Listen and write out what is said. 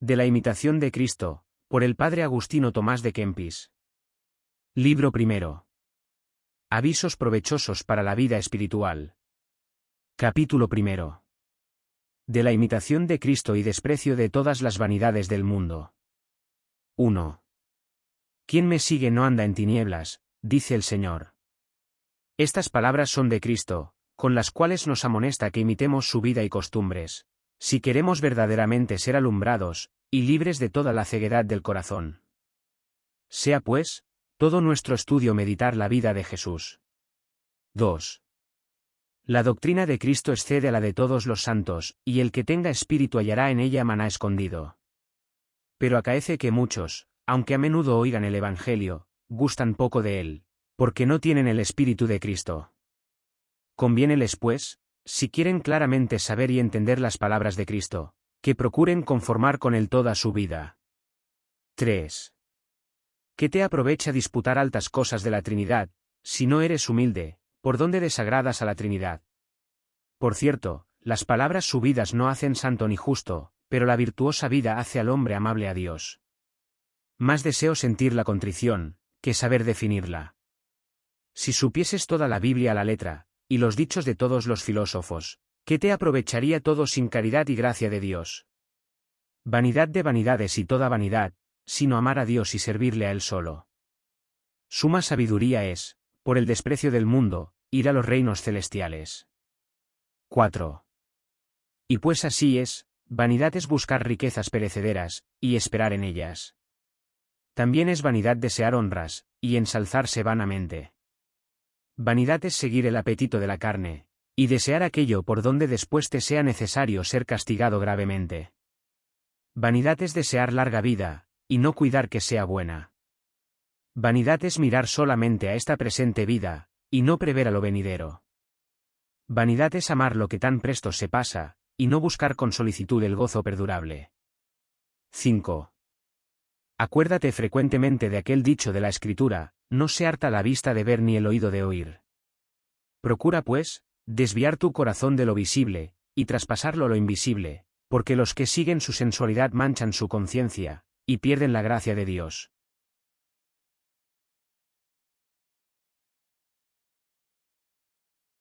De la imitación de Cristo, por el padre Agustino Tomás de Kempis. Libro primero. Avisos provechosos para la vida espiritual. Capítulo primero. De la imitación de Cristo y desprecio de todas las vanidades del mundo. 1. Quien me sigue no anda en tinieblas, dice el Señor. Estas palabras son de Cristo, con las cuales nos amonesta que imitemos su vida y costumbres, si queremos verdaderamente ser alumbrados, y libres de toda la ceguedad del corazón. Sea pues, todo nuestro estudio meditar la vida de Jesús. 2. La doctrina de Cristo excede a la de todos los santos, y el que tenga espíritu hallará en ella maná escondido. Pero acaece que muchos, aunque a menudo oigan el Evangelio, gustan poco de él, porque no tienen el espíritu de Cristo. Conviéneles, pues, si quieren claramente saber y entender las palabras de Cristo, que procuren conformar con él toda su vida. 3. ¿Qué te aprovecha disputar altas cosas de la Trinidad, si no eres humilde, por dónde desagradas a la Trinidad? Por cierto, las palabras subidas no hacen santo ni justo, pero la virtuosa vida hace al hombre amable a Dios. Más deseo sentir la contrición, que saber definirla. Si supieses toda la Biblia a la letra, y los dichos de todos los filósofos, ¿qué te aprovecharía todo sin caridad y gracia de Dios? Vanidad de vanidades y toda vanidad, sino amar a Dios y servirle a Él solo. Suma sabiduría es, por el desprecio del mundo, ir a los reinos celestiales. 4. Y pues así es, vanidad es buscar riquezas perecederas, y esperar en ellas. También es vanidad desear honras, y ensalzarse vanamente. Vanidad es seguir el apetito de la carne, y desear aquello por donde después te sea necesario ser castigado gravemente. Vanidad es desear larga vida, y no cuidar que sea buena. Vanidad es mirar solamente a esta presente vida, y no prever a lo venidero. Vanidad es amar lo que tan presto se pasa, y no buscar con solicitud el gozo perdurable. 5. Acuérdate frecuentemente de aquel dicho de la Escritura, no se harta la vista de ver ni el oído de oír. Procura, pues, desviar tu corazón de lo visible, y traspasarlo lo invisible, porque los que siguen su sensualidad manchan su conciencia, y pierden la gracia de Dios.